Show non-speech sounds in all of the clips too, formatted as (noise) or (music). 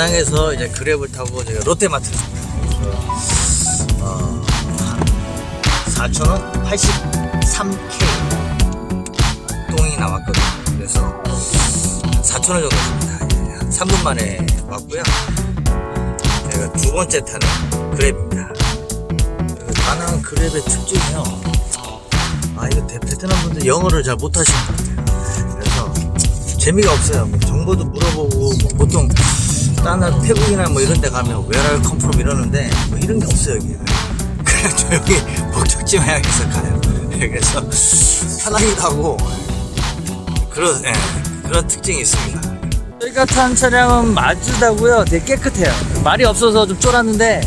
다낭에서 이제 그랩을 타고 제가 롯데마트 어, 한 4,000원 83K 똥이 나왔거든요. 그래서 4,000원 정도 줍니다. 예, 한 3분 만에 왔고요. 제가 두 번째 타는 그랩입니다. 그 다낭 그랩의 특징이요. 아, 이거 대- 베트남 분들 영어를 잘 못하시는 것 같아요. 그래서 재미가 없어요. 뭐 정보도 물어보고 뭐 보통 다른 태국이나 뭐 이런 데 가면 웨랄 컴프롬 이러는데 뭐 이런 게 없어요 여기. (laughs) 그냥 조용히 목적지 마약에서 가요. (laughs) 그래서 편하기도 하고. 그런 예, 그런 특징이 있습니다. 저희가 탄 차량은 마즈다고요. 되게 깨끗해요. 말이 없어서 좀 쫄았는데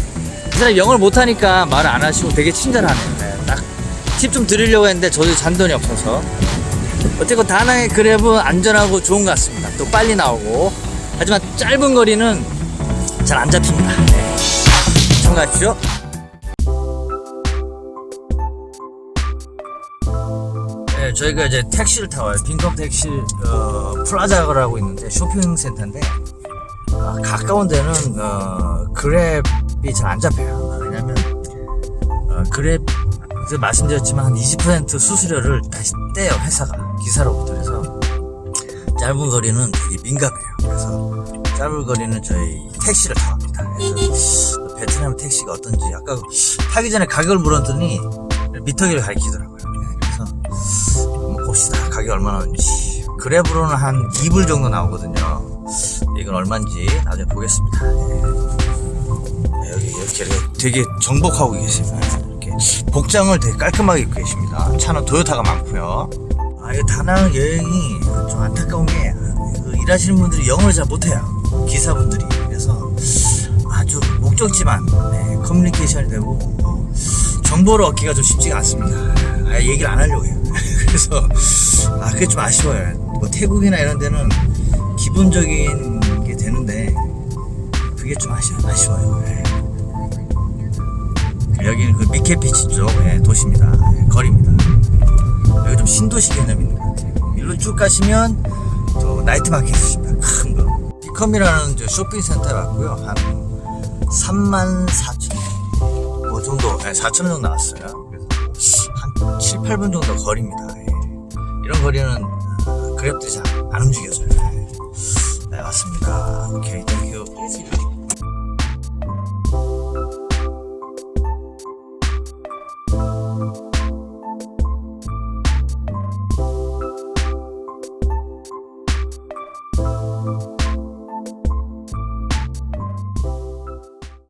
이 사람이 영어를 못하니까 말을 안 하시고 되게 친절하네요. 네, 딱팁 좀 드리려고 했는데 저도 잔돈이 없어서. 어쨌건 다낭의 그랩은 안전하고 좋은 것 같습니다. 또 빨리 나오고. 하지만 짧은 거리는 잘 안 잡힙니다. 네. 참고하십시오. 네, 저희가 이제 택시를 타와요. 빈컴 택시, 어, 플라자라고 있는데 쇼핑센터인데, 아, 가까운 데는, 어, 그랩이 잘 안 잡혀요. 왜냐면, 어, 그랩, 그 말씀드렸지만 한 20% 수수료를 다시 떼요 회사가 기사로부터 그래서 짧은 거리는 되게 민감해요 그래서 짧은 거리는 저희 택시를 타합니다 그래서 베트남 택시가 어떤지 아까 타기 전에 가격을 물었더니 미터기를 가리키더라고요 네, 그래서 한번 봅시다 가격이 얼마나 나오는지 그랩으로는 한 2불 정도 나오거든요 이건 얼마인지 나중에 보겠습니다 네. 네, 여기 이렇게, 되게 정복하고 계십니다. 이렇게 복장을 되게 깔끔하게 입고 계십니다. 차는 토요타가 많고요. 아, 이 다낭 여행이 좀 안타까운 게그 일하시는 분들이 영어를 잘 못해요. 기사분들이. 그래서 아주 목적지만 네, 커뮤니케이션이 되고 뭐 정보를 얻기가 좀 쉽지가 않습니다. 아예 얘기를 안 하려고 해요. (laughs) 그래서 아 그게 좀 아쉬워요. 뭐 태국이나 이런 데는 기본적인 게 되는데 그게 좀 아쉬, 아쉬워요. 예. 여기는 그 미케피치 쪽 예, 도시입니다. 예, 거리입니다. 여기 좀 신도시 개념이 있는 것 같아요. 일로 쭉 가시면 또 나이트 마켓이 있습니다. 저 쇼핑센터에 왔고요. 한 3만 4천 뭐 정도, 예, 4천 원 정도 나왔어요. 그래서 한 7, 8분 정도 거리입니다. 예. 이런 거리는 어, 그랩들이 잘 안 움직여져요.